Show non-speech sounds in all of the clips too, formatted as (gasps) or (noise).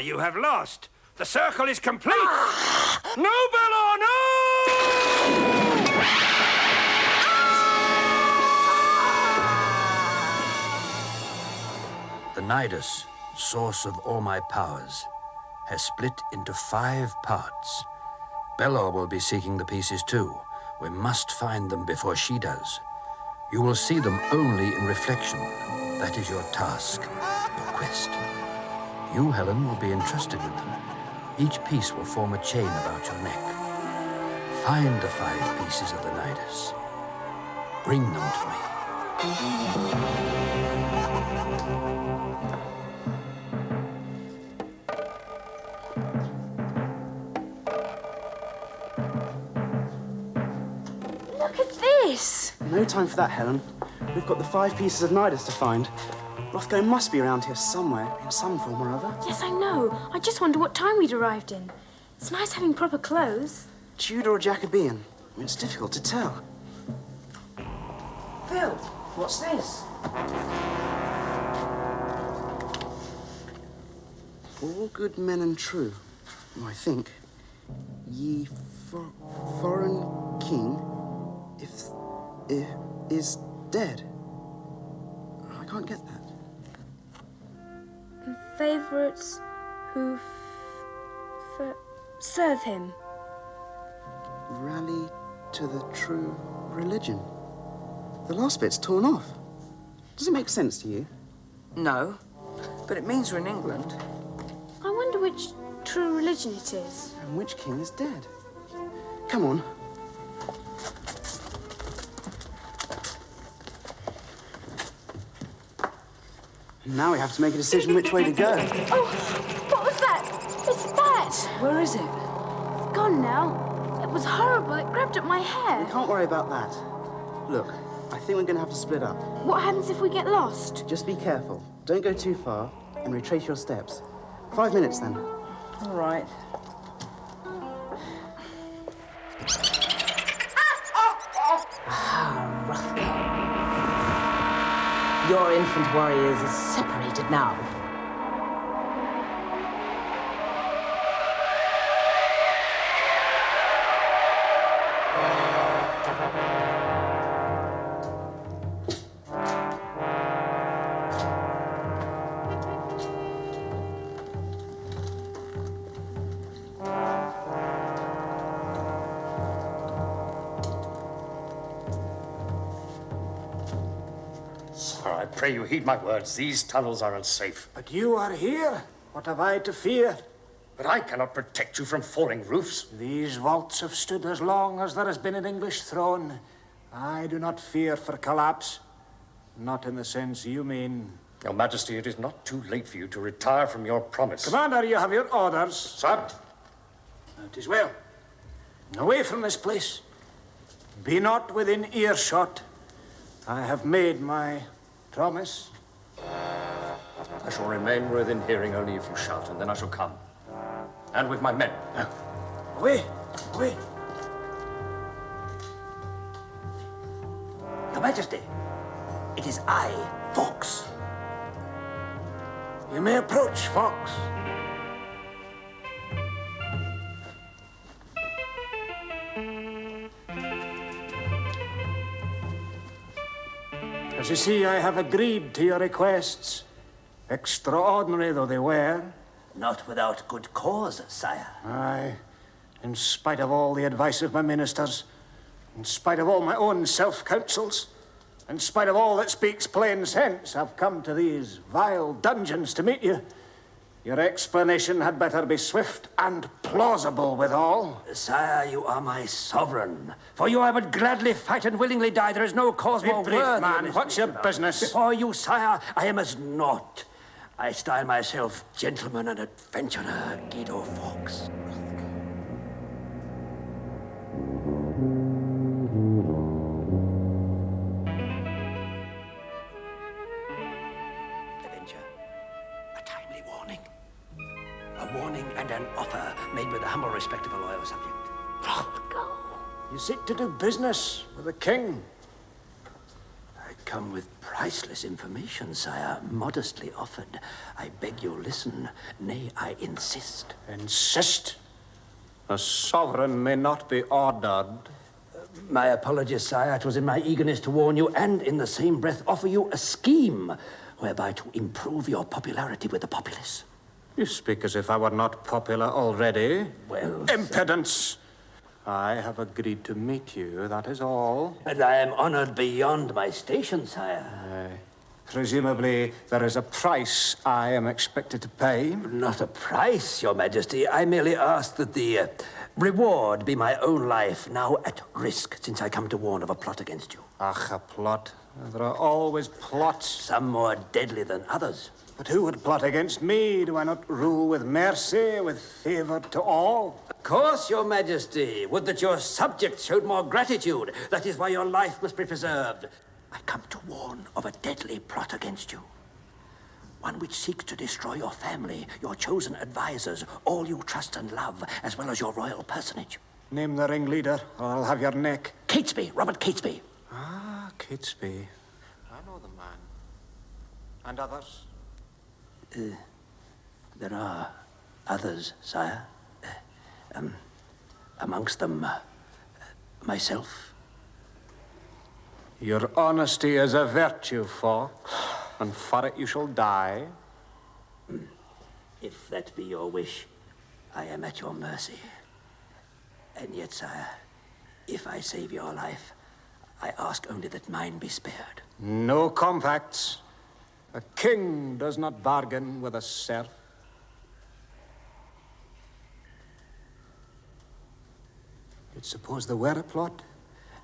You have lost. The circle is complete. (gasps) no, Belor, (sighs) no! The Nidus, source of all my powers, has split into five parts. Belor will be seeking the pieces too. We must find them before she does. You will see them only in reflection. That is your task, your quest. You, Helen, will be entrusted with them. Each piece will form a chain about your neck. Find the five pieces of the Nidus. Bring them to me. Look at this! No time for that, Helen. We've got the five pieces of Nidus to find. Rothgo must be around here somewhere, in some form or other. Yes, I know. I just wonder what time we'd arrived in. It's nice having proper clothes. Tudor or Jacobean? I mean, it's difficult to tell. Phil, what's this? All good men and true, I think. Ye for, foreign king, if, if is dead. I can't get that. And favourites who f- f- serve him. Rally to the true religion. The last bit's torn off. Does it make sense to you? No, but it means we're in England. I wonder which true religion it is. And which king is dead? Come on. Now we have to make a decision which way to go. Oh, what was that? It's that! Where is it? It's gone now. It was horrible. It grabbed at my hair. We can't worry about that. Look, I think we're going to have to split up. What happens if we get lost? Just be careful. Don't go too far and retrace your steps. Five minutes then. All right. Ah, Rothgo. Your infant warriors separated now. Heed my words. These tunnels are unsafe. But you are here. What have I to fear? But I cannot protect you from falling roofs. These vaults have stood as long as there has been an English throne. I do not fear for collapse. Not in the sense you mean. Your Majesty, it is not too late for you to retire from your promise. Commander, you have your orders. Sir, It is well. Away from this place. Be not within earshot. I have made my promise. I shall remain within hearing only if you shout, and then I shall come. And with my men. Ah. Away, away. Your Majesty, it is I, Fawkes. You may approach, Fawkes. As you see, I have agreed to your requests, extraordinary though they were. Not without good cause, sire. Aye, in spite of all the advice of my ministers, in spite of all my own self-counsels, in spite of all that speaks plain sense, I've come to these vile dungeons to meet you. Your explanation had better be swift and plausible withal. Sire, you are my sovereign. For you I would gladly fight and willingly die. There is no cause Be more brief, worthy. man. What's your business? Before you, sire, I am as naught. I style myself gentleman and adventurer, Guido Fawkes. Warning and an offer made with the humble respect of a loyal subject. Rothgo. You seek to do business with the king. I come with priceless information, sire, modestly offered. I beg you listen. Nay, I insist. Insist? A sovereign may not be ordered. My apologies, sire. It was in my eagerness to warn you and, in the same breath, offer you a scheme whereby to improve your popularity with the populace. You speak as if I were not popular already. Well, Impudence! I have agreed to meet you, that is all. And I am honored beyond my station, sire. Presumably, there is a price I am expected to pay. Not a price, your majesty. I merely ask that the uh, reward be my own life, now at risk, since I come to warn of a plot against you. Ach, a plot. There are always plots. Some more deadly than others. But who would plot against me? Do I not rule with mercy, with favor to all? Of course, your majesty. Would that your subjects showed more gratitude. That is why your life must be preserved. I come to warn of a deadly plot against you. One which seeks to destroy your family, your chosen advisors, all you trust and love, as well as your royal personage. Name the ringleader, or I'll have your neck. Catesby, Robert Catesby. Ah, Catesby. I know the man. And others? There are others, sire. Uh, um, amongst them, uh, myself. Your honesty is a virtue, Fawkes, and for it you shall die. If that be your wish, I am at your mercy. And yet, sire, if I save your life, I ask only that mine be spared. No compacts. A king does not bargain with a serf. You'd suppose there were a plot?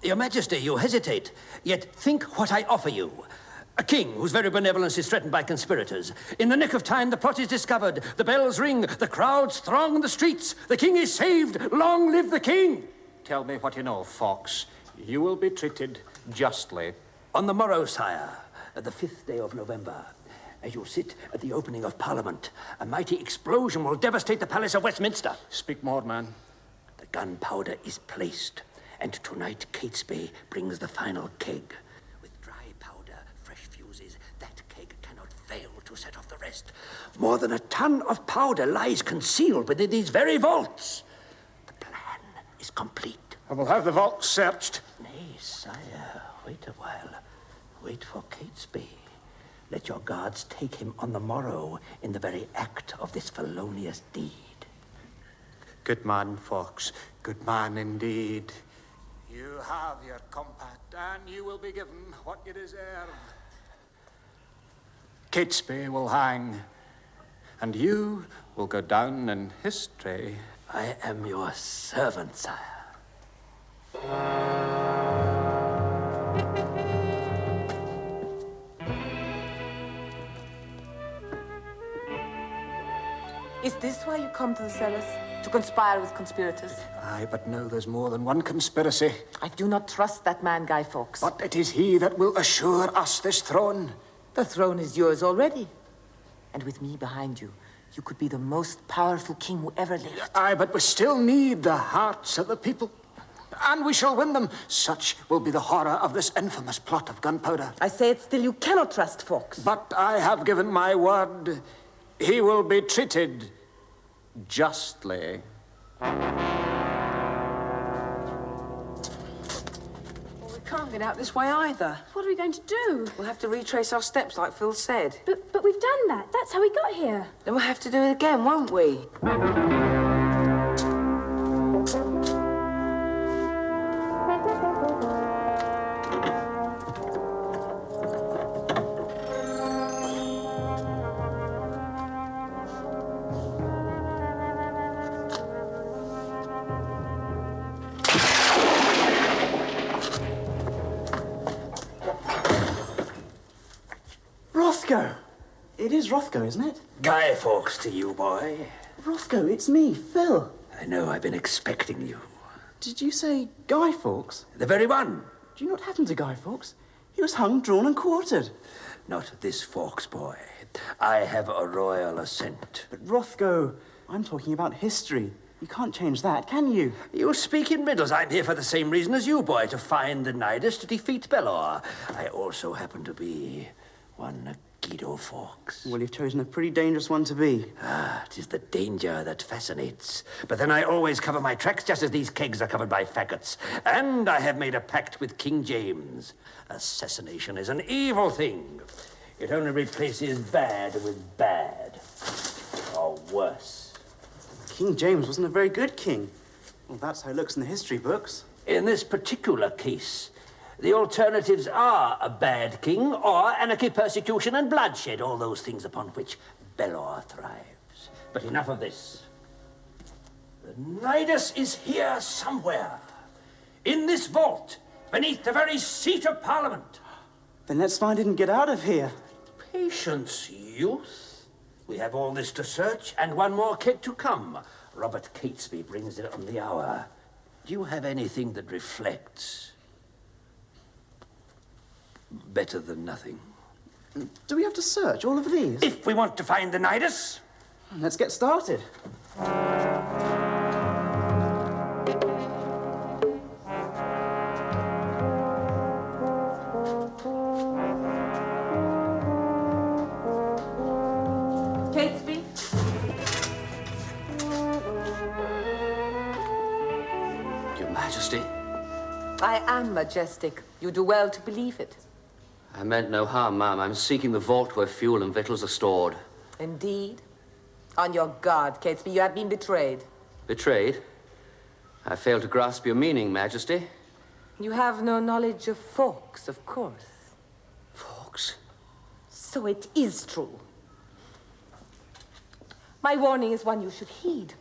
Your Majesty, you hesitate, yet think what I offer you. A king whose very benevolence is threatened by conspirators. In the nick of time, the plot is discovered. The bells ring, the crowds throng the streets. The king is saved. Long live the king! Tell me what you know, Fawkes. You will be treated justly. On the morrow, sire, the fifth day of November, as you sit at the opening of Parliament, a mighty explosion will devastate the Palace of Westminster. Speak more, man. The gunpowder is placed, and tonight Catesby brings the final keg. With dry powder, fresh fuses, that keg cannot fail to set off the rest. More than a ton of powder lies concealed within these very vaults. The plan is complete. I will have the vault searched. Nay, sire, wait a. Wait for Catesby. Let your guards take him on the morrow in the very act of this felonious deed. Good man, Fawkes. Good man indeed. You have your compact, and you will be given what you deserve. Catesby will hang, and you will go down in history. I am your servant, sire. Is this why you come to the cellars? To conspire with conspirators? Aye, but no, there's more than one conspiracy. I do not trust that man, Guy Fawkes. But it is he that will assure us this throne. The throne is yours already. And with me behind you, you could be the most powerful king who ever lived. Aye, but we still need the hearts of the people. And we shall win them. Such will be the horror of this infamous plot of gunpowder. I say it still, you cannot trust Fawkes. But I have given my word. He will be treated justly. we can't get out this way either. What are we going to do? We'll have to retrace our steps like Phil said. But, but we've done that. That's how we got here. Then we'll have to do it again, won't we? Fawkes to you, boy. Rothgo, it's me, Phil. I know I've been expecting you. Did you say Guy Fawkes? The very one. Do you know what happened to Guy Fawkes? He was hung, drawn, and quartered. Not this Fawkes boy. I have a royal assent. But Rothgo, I'm talking about history. You You can't change that, can you? You speak in riddles. I'm here for the same reason as you, boy, to find the Nidus to defeat Belor. I also happen to be one Guido Fawkes. Well, you've chosen a pretty dangerous one to be. Ah, it is the danger that fascinates. But then I always cover my tracks just as these kegs are covered by faggots. And I have made a pact with King James. Assassination is an evil thing. It only replaces bad with bad. Or worse. King James wasn't a very good king. Well, that's how it looks in the history books. In this particular case, the alternatives are a bad king or anarchy, persecution, and bloodshed, all those things upon which Belor thrives. But enough of this. The Nidus is here somewhere. In this vault, beneath the very seat of Parliament. Then let's find it and get out of here. Patience, youth. We have all this to search, and one more keg to come. Robert Catesby brings it on the hour. Do you have anything that reflects? Better than nothing. Do we have to search all of these? If we want to find the Nidus. Let's get started. Catesby? Your Majesty, I am majestic. You do well to believe it. I meant no harm, ma'am. I'm seeking the vault where fuel and victuals are stored. Indeed. On your guard, Catesby. You have been betrayed. Betrayed? I fail to grasp your meaning, Majesty. You have no knowledge of Fawkes, of course. Fawkes? So it is true. My warning is one you should heed.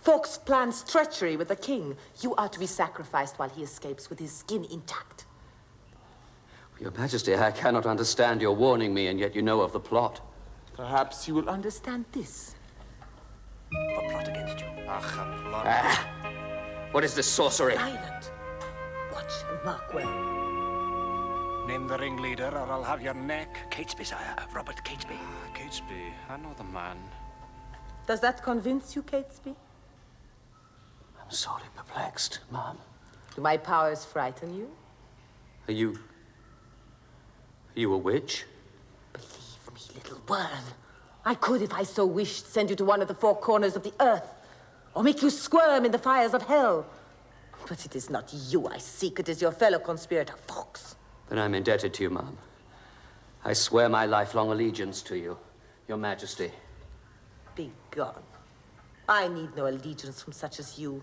Fawkes plans treachery with the king. You are to be sacrificed while he escapes with his skin intact. Your Majesty, I cannot understand your warning me, and yet you know of the plot. Perhaps you will understand this. A plot against you. Ah! What is this sorcery? Silent. Watch and mark well. Name the ringleader, or I'll have your neck. Catesby, sire. Robert Catesby. Catesby, I know the man. Does that convince you, Catesby? I'm sorely perplexed, ma'am. Do my powers frighten you? Are you... Are you a witch? Believe me, little worm. I could, if I so wished, send you to one of the four corners of the earth, or make you squirm in the fires of hell. But it is not you I seek, it is your fellow conspirator, Fawkes. Then I'm indebted to you, ma'am. I swear my lifelong allegiance to you, your Majesty. Be gone. I need no allegiance from such as you.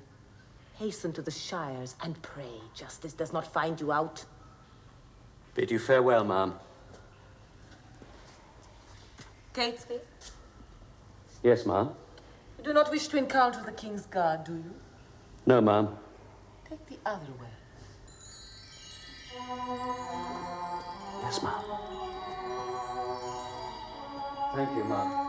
Hasten to the shires and pray justice does not find you out. Bid you farewell, ma'am. Catesby, Yes, ma'am. you do not wish to encounter the king's guard, do you? No, ma'am. Take the other way. Yes, ma'am. Thank you, ma'am.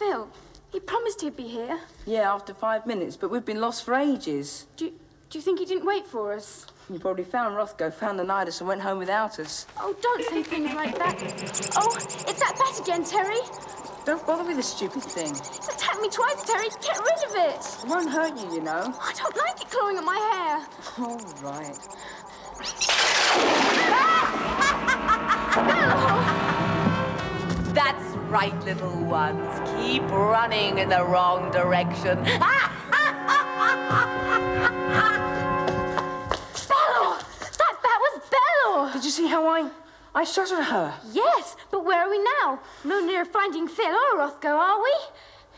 Phil? He promised he'd be here. Yeah, after five minutes, but we've been lost for ages. Do you, do you think he didn't wait for us? You probably found Rothgo, found the Nidus, and went home without us. Oh, don't say things like that. Oh, it's that bat again, Terry. Don't bother with the stupid thing. It's attacked me twice, Terry. Get rid of it. It won't hurt you, you know. I don't like it clawing at my hair. All right. (laughs) That's right, little ones. Keep running in the wrong direction. Belor! That bat was Belor! Did you see how I... I shot at her? Yes, but where are we now? No near finding Phil or Rothgo, are we?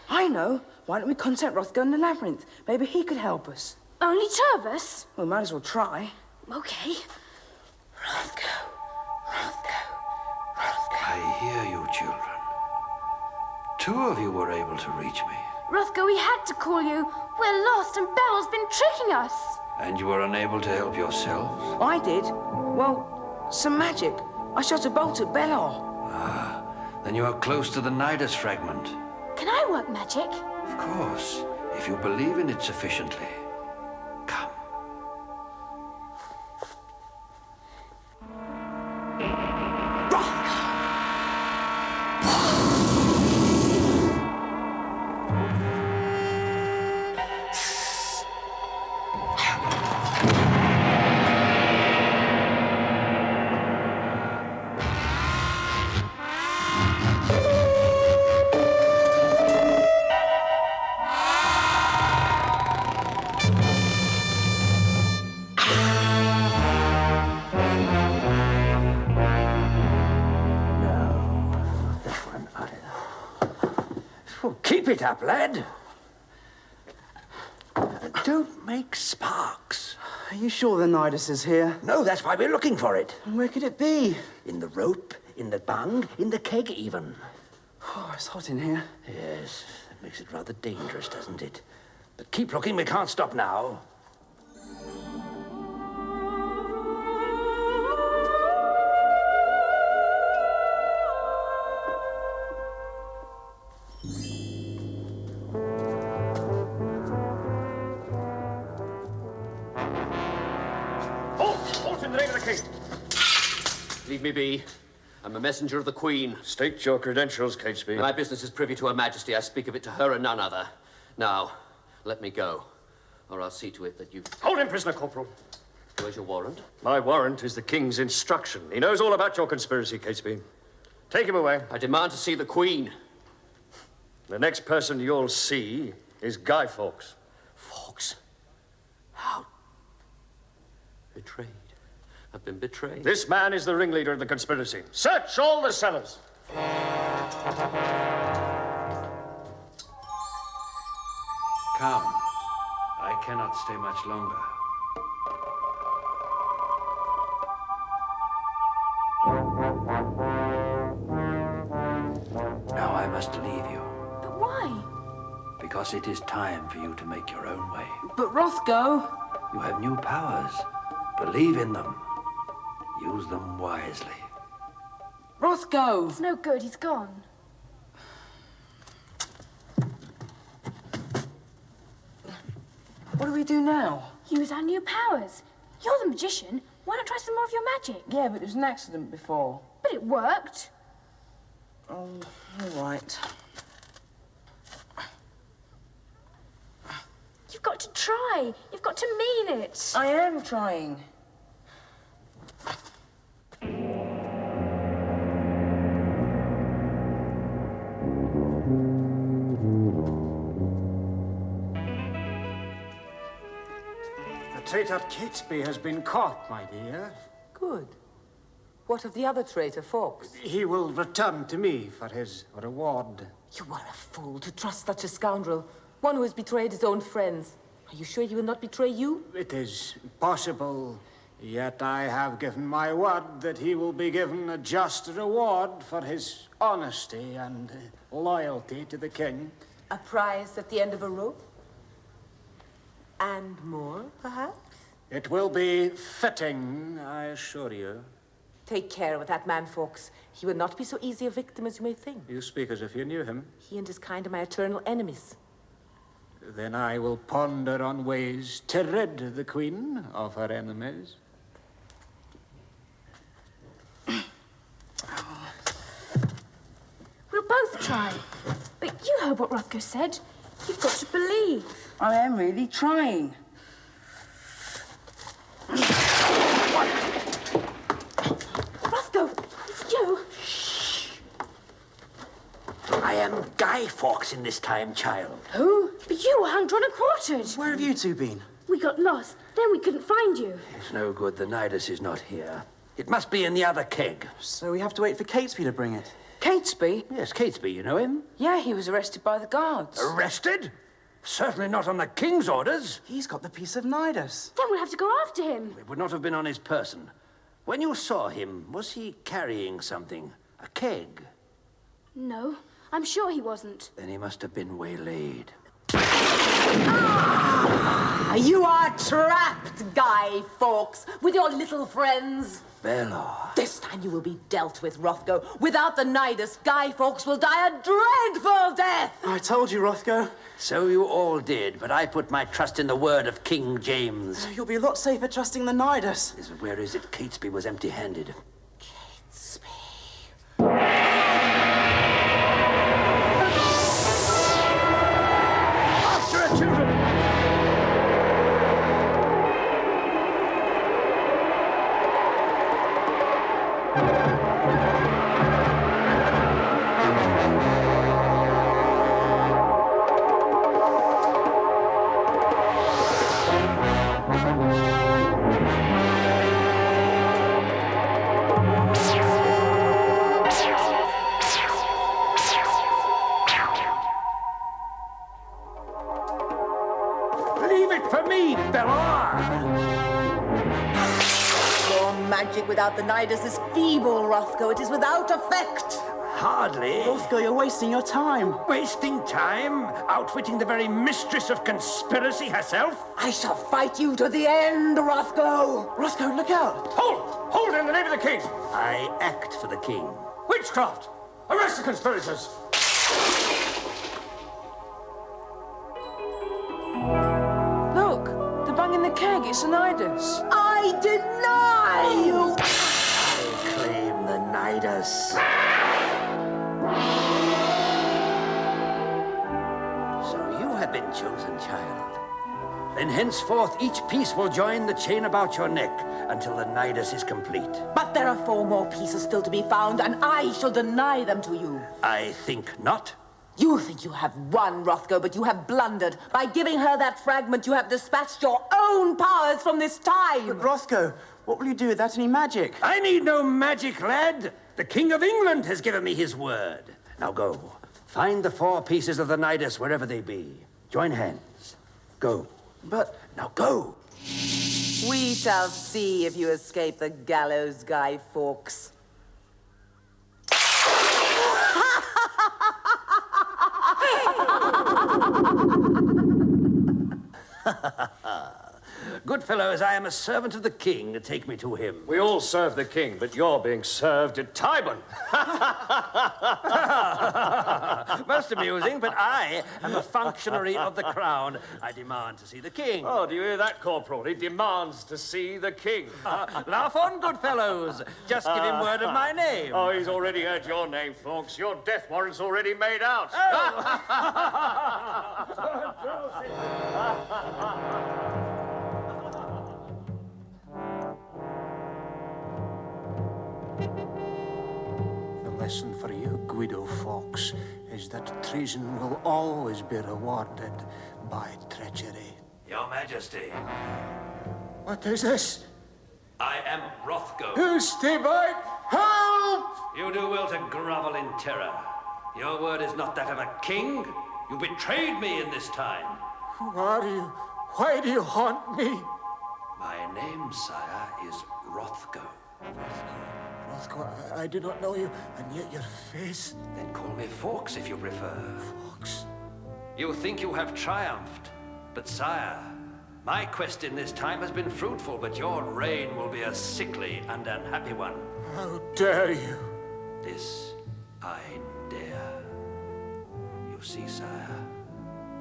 I know. Why don't we contact Rothgo in the labyrinth? Maybe he could help us. Only two of us? We might as well try. Okay. Rothgo. Rothgo. I hear you, children. Two of you were able to reach me, Rothgo, we had to call you. We're lost and Belor's been tricking us. and you were unable to help yourselves. I did. Well, some magic. I shot a bolt at Belor. Ah, then you are close to the Nidus fragment. Can I work magic? Of course, if you believe in it sufficiently. It up, lad. Don't make sparks. Are you sure the Nidus is here? No, that's why we're looking for it. And where could it be? In the rope, in the bung, in the keg even. Oh, it's hot in here. Yes, that makes it rather dangerous, doesn't it? But keep looking, we can't stop now. The name of the king! Leave me be. I'm a messenger of the Queen. State your credentials, Catesby. My business is privy to Her Majesty. I speak of it to her and none other. Now, let me go, or I'll see to it that you. Hold him, prisoner, Corporal. Where's your warrant? My warrant is the king's instruction. He knows all about your conspiracy, Catesby. Take him away. I demand to see the Queen. The next person you'll see is Guy Fawkes. Fawkes? How? Betrayed. I've been betrayed. This man is the ringleader of the conspiracy. Search all the cellars. Come. I cannot stay much longer. Now I must leave you, But why? because it is time for you to make your own way. But Rothgo, You have new powers. Believe in them. Use them wisely. Rothgo. It's no good, he's gone. What do we do now? Use our new powers. You're the magician. Why not try some more of your magic? Yeah, but there was an accident before. But it worked. Oh, all right. You've got to try. You've got to mean it. I am trying. Traitor Catesby has been caught, my dear. Good. What of the other traitor, Fawkes? He will return to me for his reward. You are a fool to trust such a scoundrel. One who has betrayed his own friends. Are you sure he will not betray you? It is possible, yet I have given my word that he will be given a just reward for his honesty and loyalty to the king. A prize at the end of a rope? And more, perhaps? It will be fitting, I assure you. Take care with that man, Fawkes. He will not be so easy a victim as you may think. You speak as if you knew him. He and his kind are my eternal enemies. Then I will ponder on ways to rid the queen of her enemies. We'll both try. But you heard what Rothgo said. You've got to believe. I am really trying. Rothgo, it's you. Shh. I am Guy Fawkes in this time, child. Who? But you were hung, drawn, and quartered. Where have you two been? We got lost. Then we couldn't find you. It's no good. The Nidus is not here. It must be in the other keg. So we have to wait for Catesby to bring it. Catesby? Yes, Catesby, you know him? Yeah, he was arrested by the guards. Arrested? Certainly not on the king's orders. He's got the piece of Nidus. Then we'll have to go after him. It would not have been on his person. When you saw him, was he carrying something? A keg? No, I'm sure he wasn't. Then he must have been waylaid. Ah, you are trapped, Guy Fawkes, with your little friends. Belor. This time you will be dealt with, Rothgo. Without the Nidus, Guy Fawkes will die a dreadful death. I told you, Rothgo. So you all did, but I put my trust in the word of King James. You'll be a lot safer trusting the Nidus. Is- Where is it? Catesby was empty-handed. Leave without the Nidus is feeble, Rothgo. It is without effect. Hardly. Rothgo, you're wasting your time. Wasting time? Outwitting the very mistress of conspiracy herself? I shall fight you to the end, Rothgo. Rothgo, look out. Hold! Hold in the name of the king! I act for the king. Witchcraft! Arrest the conspirators! Look, they're banging the keg. It's an Nidus. I deny you. I claim the Nidus. So you have been chosen, child. Then henceforth each piece will join the chain about your neck until the Nidus is complete. But there are four more pieces still to be found, and I shall deny them to you. I think not. You think you have won, Rothgo, but you have blundered. By giving her that fragment, you have dispatched your own powers from this time. But Rothgo, what will you do without any magic? I need no magic, lad. The King of England has given me his word. Now go. Find the four pieces of the Nidus wherever they be. Join hands. Go. But Now go. We shall see if you escape the gallows, Guy Fawkes. (laughs) Good fellows, I am a servant of the king. Take me to him. We all serve the king, but you're being served at Tyburn. (laughs) (laughs) Most amusing, but I am a functionary of the crown. I demand to see the king. Oh, do you hear that, Corporal? He demands to see the king. (laughs) Ah, laugh on, good fellows. Just give him word of my ah. name. Oh, he's already heard your name, folks. Your death warrant's already made out. The oh. Lesson for you, Guido Fawkes, is that treason will always be rewarded by treachery. Your Majesty, What is this? I am Rothgo. Who's by? Help! You do well to grovel in terror. Your word is not that of a king. You betrayed me in this time. Who are you? Why do you haunt me? My name, sire, is Rothgo. Rothko, I, I do not know you, and yet your face. Then call me Fawkes if you prefer. Fawkes. You think you have triumphed, but sire, my quest in this time has been fruitful, but your reign will be a sickly and unhappy one. How dare you? This I dare. You see, sire,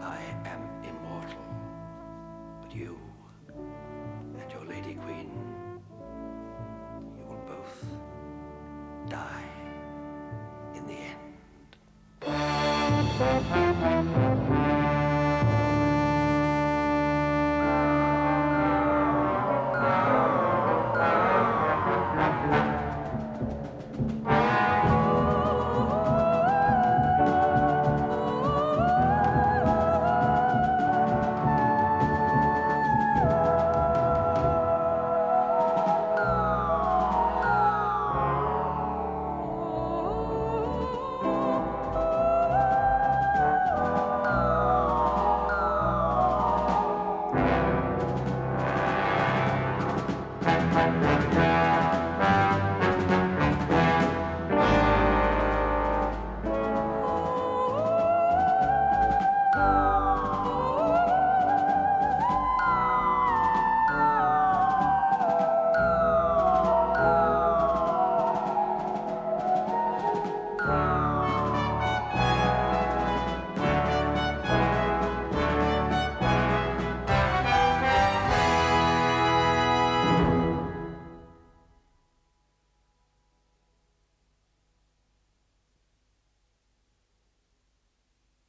I am immortal. But you and your Lady Queen,